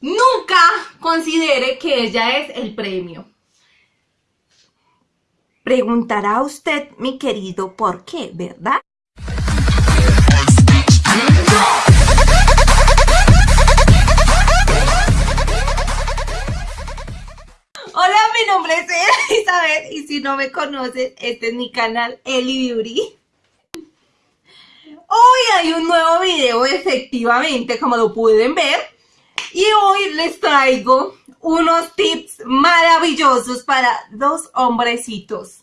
nunca considere que ella es el premio. Preguntará usted, mi querido, ¿por qué, verdad? Hola, mi nombre es Elizabeth y si no me conoces, este es mi canal Eli Beauty. Hoy hay un nuevo video, efectivamente, como lo pueden ver. Y hoy les traigo unos tips maravillosos para dos hombrecitos.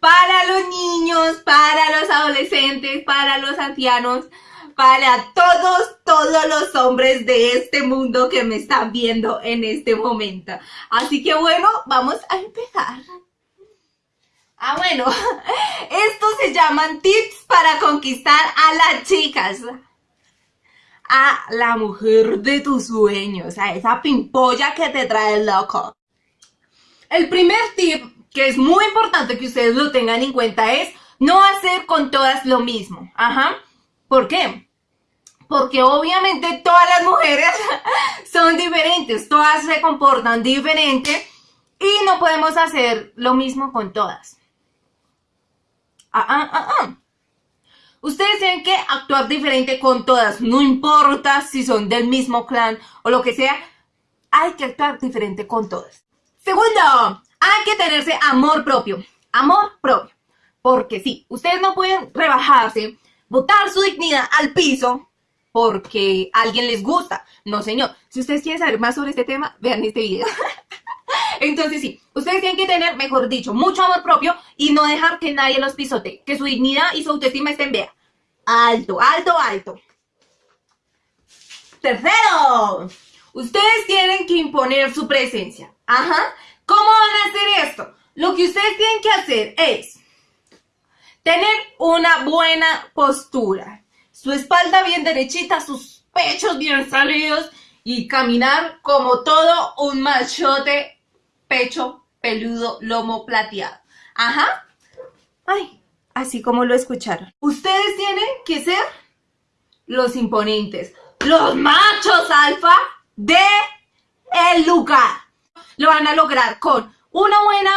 Para los niños, para los adolescentes, para los ancianos, para todos, todos los hombres de este mundo que me están viendo en este momento. Así que bueno, vamos a empezar. Ah, bueno, estos se llaman tips para conquistar a las chicas. A la mujer de tus sueños, a esa pimpolla que te trae loco. El primer tip, que es muy importante que ustedes lo tengan en cuenta, es no hacer con todas lo mismo. Ajá. ¿Por qué? Porque obviamente todas las mujeres son diferentes, todas se comportan diferente y no podemos hacer lo mismo con todas. Ah, ah, ah, ah. Ustedes tienen que actuar diferente con todas, no importa si son del mismo clan o lo que sea, hay que actuar diferente con todas. Segundo, hay que tenerse amor propio, amor propio, porque sí, ustedes no pueden rebajarse, botar su dignidad al piso porque alguien les gusta. No, señor. Si ustedes quieren saber más sobre este tema, vean este video. Entonces sí, ustedes tienen que tener, mejor dicho, mucho amor propio y no dejar que nadie los pisote, que su dignidad y su autoestima estén, vea, alto, alto, alto. Tercero, ustedes tienen que imponer su presencia. Ajá. ¿Cómo van a hacer esto? Lo que ustedes tienen que hacer es tener una buena postura, su espalda bien derechita, sus pechos bien salidos y caminar como todo un machote pecho peludo, lomo plateado. Ajá. Ay, así como lo escucharon. Ustedes tienen que ser los imponentes, los machos alfa de el lugar. Lo van a lograr con una buena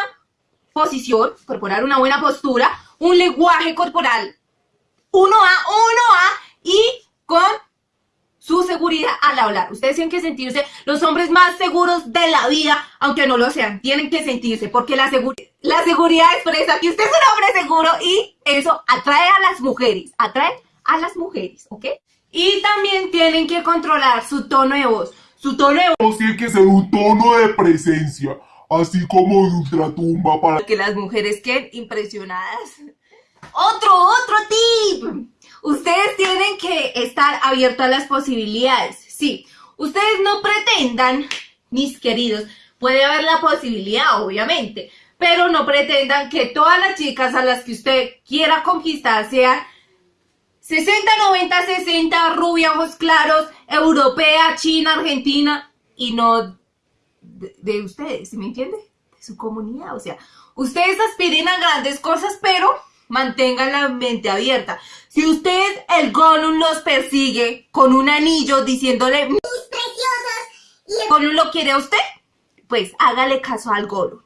posición corporal, una buena postura, un lenguaje corporal 1A, 1A y con su seguridad al hablar. Ustedes tienen que sentirse los hombres más seguros de la vida, aunque no lo sean. Tienen que sentirse, porque la, la seguridad expresa que usted es un hombre seguro y eso atrae a las mujeres, atrae a las mujeres, ¿ok? Y también tienen que controlar su tono de voz. Su tono de voz tiene que ser un tono de presencia, así como de ultratumba para que las mujeres queden impresionadas. Otro, otro tip. Ustedes tienen que estar abiertos a las posibilidades. Sí, ustedes no pretendan, mis queridos, puede haber la posibilidad, obviamente, pero no pretendan que todas las chicas a las que usted quiera conquistar sean 60, 90, 60, rubia, ojos claros, europea, china, argentina, y no de, de ustedes, ¿me entiende? De su comunidad, o sea, ustedes aspiren a grandes cosas, pero mantengan la mente abierta. Si usted, el Gollum, los persigue con un anillo diciéndole mis preciosas y el Gollum lo quiere a usted, pues hágale caso al Gollum.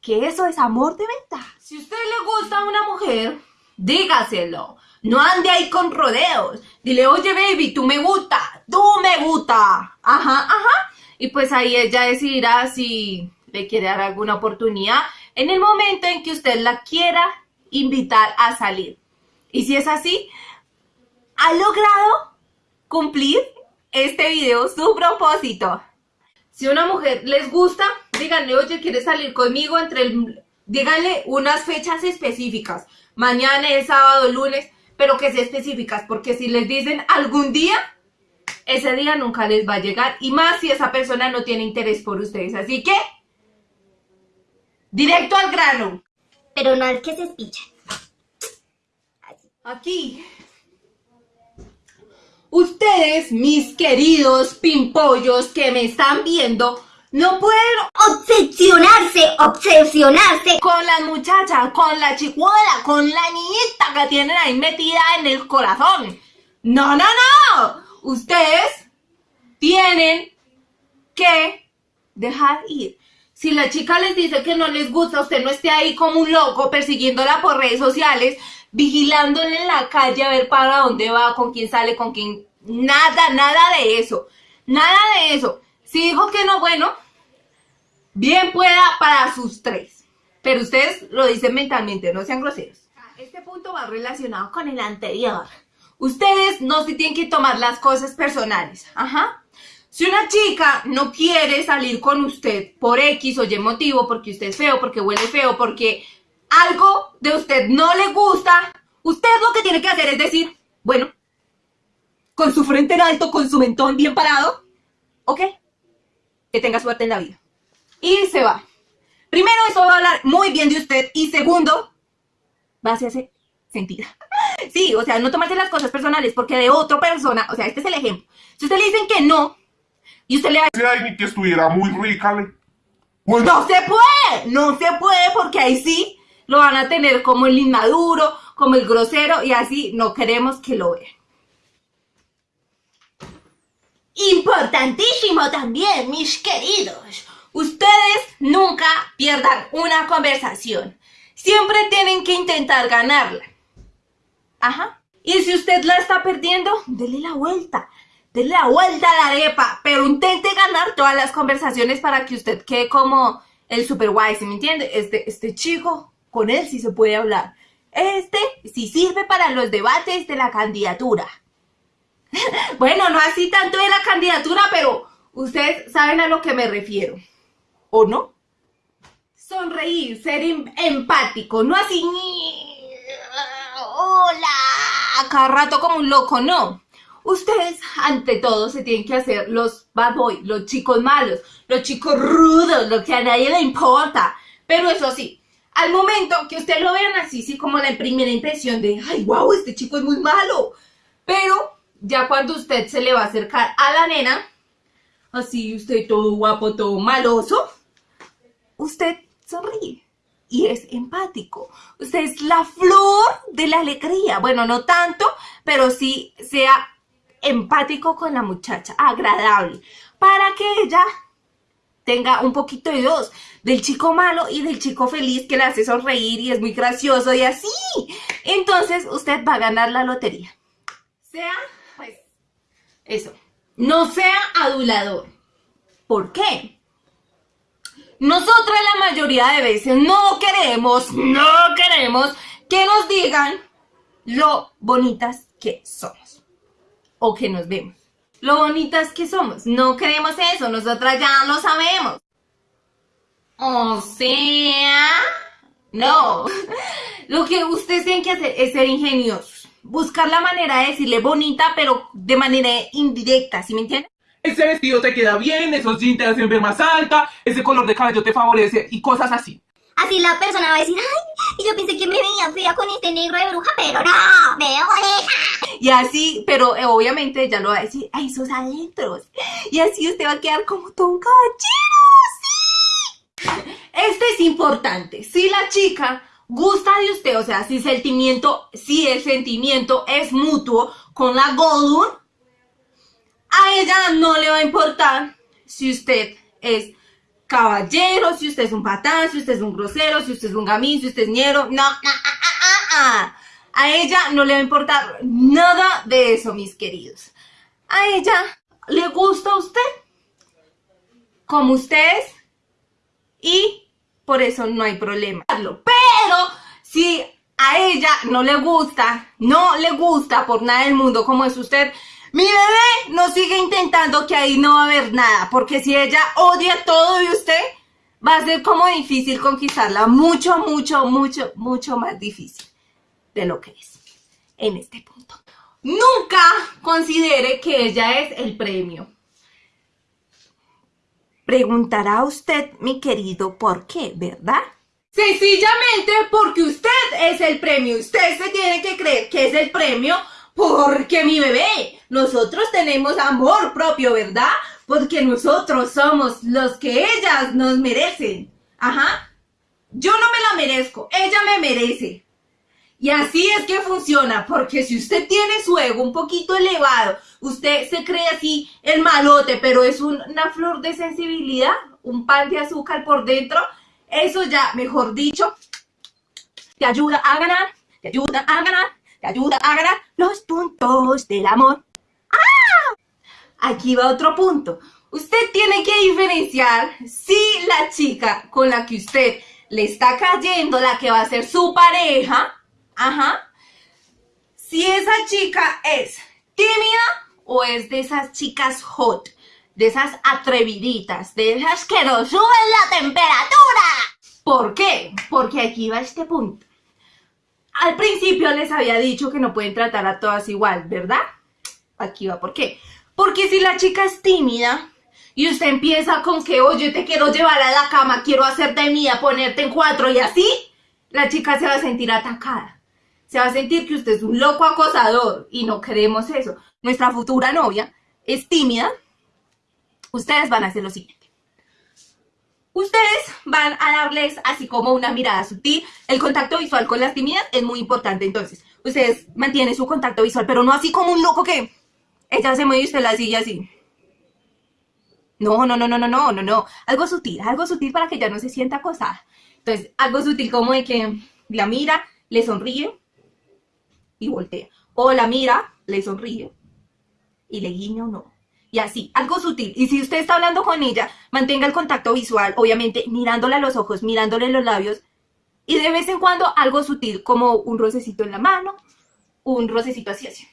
Que eso es amor de venta. Si usted le gusta a una mujer, dígaselo. No ande ahí con rodeos. Dile, oye baby, tú me gusta, tú me gusta. Ajá, ajá. Y pues ahí ella decidirá si le quiere dar alguna oportunidad en el momento en que usted la quiera invitar a salir. Y si es así, ha logrado cumplir este video su propósito. Si una mujer les gusta, díganle, oye, ¿quieres salir conmigo? entre el, Díganle unas fechas específicas. Mañana es sábado, lunes, pero que sean específicas, porque si les dicen algún día, ese día nunca les va a llegar. Y más si esa persona no tiene interés por ustedes. Así que, directo al grano pero no al que se espicha. Aquí. Ustedes, mis queridos pimpollos que me están viendo, no pueden obsesionarse, obsesionarse con las muchachas, con la chicuela, con la niñita que tienen ahí metida en el corazón. No, no, no. Ustedes tienen que dejar ir. Si la chica les dice que no les gusta, usted no esté ahí como un loco persiguiéndola por redes sociales, vigilándola en la calle a ver para dónde va, con quién sale, con quién... Nada, nada de eso. Nada de eso. Si dijo que no, bueno, bien pueda para sus tres. Pero ustedes lo dicen mentalmente, no sean groseros. Este punto va relacionado con el anterior. Ustedes no se tienen que tomar las cosas personales. Ajá. Si una chica no quiere salir con usted por X o Y motivo, porque usted es feo, porque huele feo, porque algo de usted no le gusta, usted lo que tiene que hacer es decir, bueno, con su frente en alto, con su mentón bien parado, ok, que tenga suerte en la vida. Y se va. Primero, eso va a hablar muy bien de usted. Y segundo, va a hacerse sentir. Sí, o sea, no tomarse las cosas personales porque de otra persona, o sea, este es el ejemplo. Si usted le dicen que no, y usted le va a alguien que estuviera muy rica, le... Bueno, No se puede, no se puede porque ahí sí lo van a tener como el inmaduro, como el grosero y así no queremos que lo vean. Importantísimo también, mis queridos. Ustedes nunca pierdan una conversación. Siempre tienen que intentar ganarla. Ajá. Y si usted la está perdiendo, dele la vuelta. Dele la vuelta a la arepa. Pero intente ganar todas las conversaciones para que usted quede como el super guay, ¿sí me entiende? Este, este chico, con él sí se puede hablar. Este sí sirve para los debates de la candidatura. bueno, no así tanto de la candidatura, pero ustedes saben a lo que me refiero. ¿O no? Sonreír, ser em- empático, no así. Hola, cada rato como un loco, no. Ustedes, ante todo, se tienen que hacer los bad boy, los chicos malos, los chicos rudos, lo que a nadie le importa. Pero eso sí, al momento que ustedes lo vean así, sí, como la primera impresión de, ay, wow, este chico es muy malo. Pero ya cuando usted se le va a acercar a la nena, así usted todo guapo, todo maloso, usted sonríe y es empático. Usted es la flor de la alegría. Bueno, no tanto, pero sí sea empático con la muchacha, agradable, para que ella tenga un poquito de dos, del chico malo y del chico feliz que le hace sonreír y es muy gracioso y así. Entonces usted va a ganar la lotería. Sea, pues, eso. No sea adulador. ¿Por qué? Nosotras la mayoría de veces no queremos, no queremos que nos digan lo bonitas que somos o que nos vemos. Lo bonitas que somos. No queremos eso, nosotras ya lo sabemos. O sea, no. Lo que ustedes tienen que hacer es ser ingeniosos. Buscar la manera de decirle bonita, pero de manera indirecta, ¿sí me entienden? ese vestido te queda bien, esos jeans te hacen más alta, ese color de cabello te favorece y cosas así. Así la persona va a decir, ay, yo pensé que me veía fea con este negro de bruja, pero no, me veo bonita. Y así, pero eh, obviamente ella lo va a decir a esos adentros. Y así usted va a quedar como todo un caballero, sí. Este es importante. Si la chica gusta de usted, o sea, si sentimiento, si el sentimiento es mutuo con la Goldun, a ella no le va a importar si usted es caballero, si usted es un patán, si usted es un grosero, si usted es un gamín, si usted es ñero. No, ah, ah, ah. A ella no le va a importar nada de eso, mis queridos. A ella le gusta usted, como usted es, y por eso no hay problema. Pero si a ella no le gusta, no le gusta por nada del mundo como es usted, mi bebé no sigue intentando que ahí no va a haber nada, porque si ella odia todo de usted, va a ser como difícil conquistarla, mucho, mucho, mucho, mucho más difícil de lo que es en este punto. Nunca considere que ella es el premio. Preguntará usted, mi querido, ¿por qué, verdad? Sencillamente porque usted es el premio. Usted se tiene que creer que es el premio porque mi bebé, nosotros tenemos amor propio, ¿verdad? Porque nosotros somos los que ellas nos merecen. Ajá. Yo no me la merezco, ella me merece. Y así es que funciona, porque si usted tiene su ego un poquito elevado, usted se cree así el malote, pero es un- una flor de sensibilidad, un pan de azúcar por dentro, eso ya, mejor dicho, te ayuda a ganar, te ayuda a ganar, te ayuda a ganar los puntos del amor. Aquí va otro punto. Usted tiene que diferenciar si la chica con la que usted le está cayendo, la que va a ser su pareja, ajá, si esa chica es tímida o es de esas chicas hot, de esas atreviditas, de esas que nos suben la temperatura. ¿Por qué? Porque aquí va este punto. Al principio les había dicho que no pueden tratar a todas igual, ¿verdad? Aquí va, ¿por qué? Porque si la chica es tímida y usted empieza con que, oye, te quiero llevar a la cama, quiero hacerte mía, ponerte en cuatro y así, la chica se va a sentir atacada. Se va a sentir que usted es un loco acosador y no queremos eso. Nuestra futura novia es tímida. Ustedes van a hacer lo siguiente. Ustedes van a darles así como una mirada sutil. El contacto visual con las tímidas es muy importante. Entonces, ustedes mantienen su contacto visual, pero no así como un loco que ella se mueve y usted la sigue así. No, no, no, no, no, no, no, no. Algo sutil, algo sutil para que ella no se sienta acosada. Entonces, algo sutil como de que la mira, le sonríe y voltea. O la mira, le sonríe y le guiña o no. Y así, algo sutil. Y si usted está hablando con ella, mantenga el contacto visual, obviamente mirándole a los ojos, mirándole los labios. Y de vez en cuando algo sutil, como un rocecito en la mano, un rocecito así, así.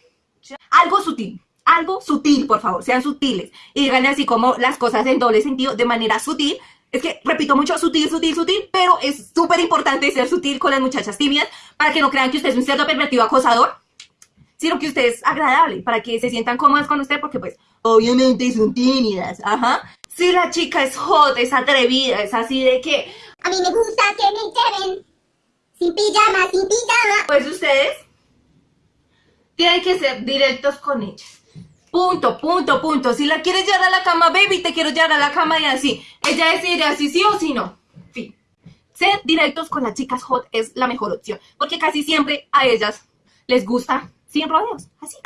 Algo sutil, algo sutil, por favor, sean sutiles. Y díganle así como las cosas en doble sentido, de manera sutil. Es que, repito mucho, sutil, sutil, sutil, pero es súper importante ser sutil con las muchachas tímidas para que no crean que usted es un cerdo pervertido acosador, sino que usted es agradable, para que se sientan cómodas con usted, porque pues, obviamente son tímidas, ajá. Si la chica es hot, es atrevida, es así de que, A mí me gusta que me lleven sin pijama, sin pijama. pues ustedes tienen que ser directos con ellas. Punto, punto, punto. Si la quieres llevar a la cama, baby, te quiero llevar a la cama y así. Ella decide así sí o sí no. Fin. Ser directos con las chicas hot es la mejor opción. Porque casi siempre a ellas les gusta sin rodeos. Así.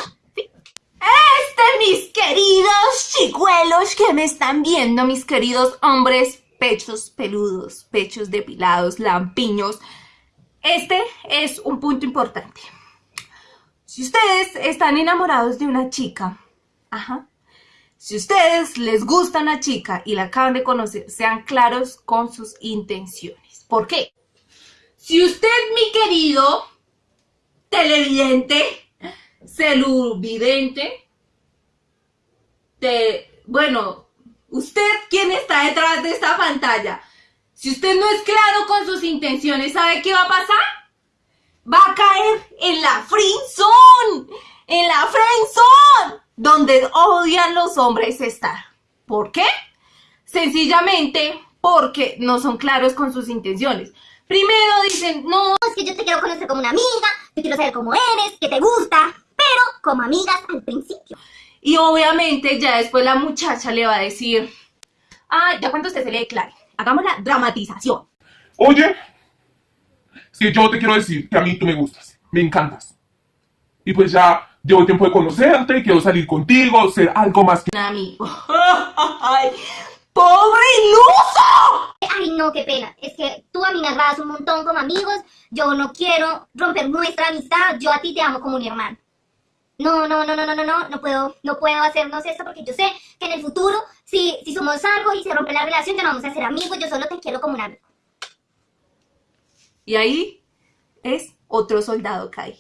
Este, mis queridos chicuelos que me están viendo, mis queridos hombres, pechos peludos, pechos depilados, lampiños. Este es un punto importante. Si ustedes están enamorados de una chica, ajá, si ustedes les gusta una chica y la acaban de conocer, sean claros con sus intenciones. ¿Por qué? Si usted, mi querido televidente, celuvidente, de, bueno, usted quien está detrás de esta pantalla, si usted no es claro con sus intenciones, ¿sabe qué va a pasar? va a caer en la friendzone, en la friendzone, donde odian los hombres estar. ¿Por qué? Sencillamente porque no son claros con sus intenciones. Primero dicen, no, Es que yo te quiero conocer como una amiga, te quiero saber cómo eres, que te gusta, pero como amigas al principio. y obviamente ya después la muchacha le va a decir, ah, ya cuando usted se le declare, hagamos la dramatización. Oye, si yo te quiero decir que a mí tú me gustas, me encantas. Y pues ya llevo tiempo de conocerte, quiero salir contigo, ser algo más que... Un amigo. ¡Ay! ¡Pobre iluso! Ay, no, qué pena. Es que tú a mí me agradas un montón como amigos. Yo no quiero romper nuestra amistad. Yo a ti te amo como un hermano. No, no, no, no, no, no, no, no puedo, no puedo hacernos esto porque yo sé que en el futuro, si, si somos algo y se rompe la relación, ya no vamos a ser amigos. Yo solo te quiero como un amigo. Y ahí es otro soldado cae.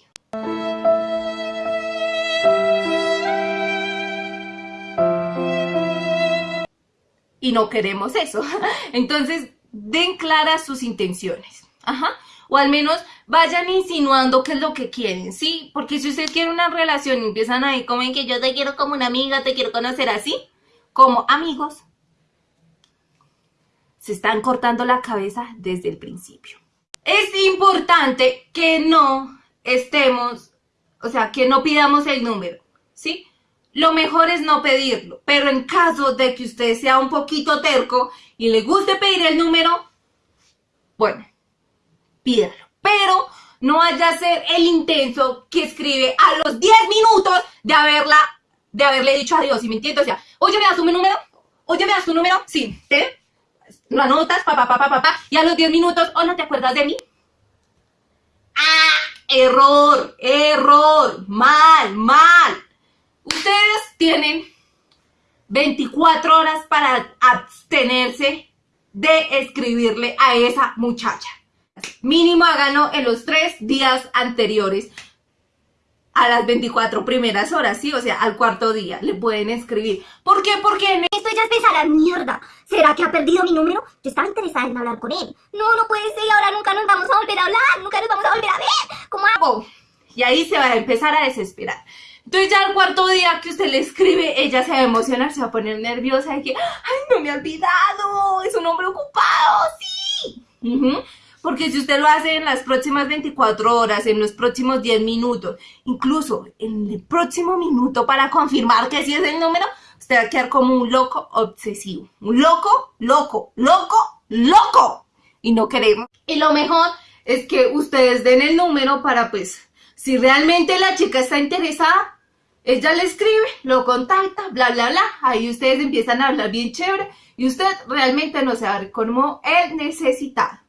Y no queremos eso. Entonces, den claras sus intenciones. Ajá. O al menos vayan insinuando qué es lo que quieren, ¿sí? Porque si usted quiere una relación y empiezan ahí como que yo te quiero como una amiga, te quiero conocer así, como amigos, se están cortando la cabeza desde el principio es importante que no estemos, o sea, que no pidamos el número, ¿sí? Lo mejor es no pedirlo, pero en caso de que usted sea un poquito terco y le guste pedir el número, bueno, pídalo. Pero no vaya a ser el intenso que escribe a los 10 minutos de haberla, de haberle dicho adiós, ¿sí me entiendes? O sea, oye, ¿me das tu número? Oye, ¿me das tu número? Sí, ¿te? Lo anotas, papá, papá, papá, y a los 10 minutos, ¿o no te acuerdas de mí? ¡Ah! Error, error, mal, mal. Ustedes tienen 24 horas para abstenerse de escribirle a esa muchacha. Mínimo háganlo en los tres días anteriores a las 24 primeras horas, ¿sí? O sea, al cuarto día le pueden escribir. ¿Por qué? Porque en Esto ya es la mierda. ¿Será que ha perdido mi número? Yo estaba interesada en hablar con él. No, no puede ser. Ahora nunca nos vamos a volver a hablar. Nunca nos vamos a volver a ver. ¿Cómo hago? y ahí se va a empezar a desesperar. Entonces ya al cuarto día que usted le escribe, ella se va a emocionar, se va a poner nerviosa de que, ay, no me ha olvidado, es un hombre ocupado, sí. Ujú. Porque si usted lo hace en las próximas 24 horas, en los próximos 10 minutos, incluso en el próximo minuto para confirmar que sí es el número, usted va a quedar como un loco obsesivo. Un loco, loco, loco, loco. Y no queremos. Y lo mejor es que ustedes den el número para pues, si realmente la chica está interesada, ella le escribe, lo contacta, bla, bla, bla. Ahí ustedes empiezan a hablar bien chévere y usted realmente no se va a ver como el necesitado.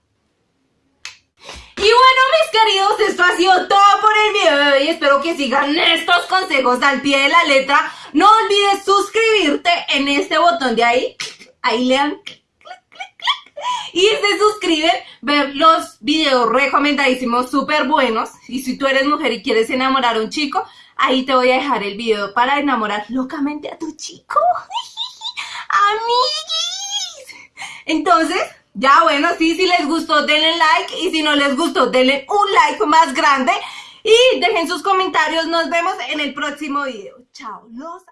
Y bueno, mis queridos, esto ha sido todo por el video de hoy. Espero que sigan estos consejos al pie de la letra. No olvides suscribirte en este botón de ahí. Ahí le dan. Y se suscriben, ver los videos recomendadísimos, súper buenos. Y si tú eres mujer y quieres enamorar a un chico, ahí te voy a dejar el video para enamorar locamente a tu chico. Amiguis. Entonces, ya bueno, sí, si les gustó, denle like. Y si no les gustó, denle un like más grande. Y dejen sus comentarios. Nos vemos en el próximo video. Chao. Los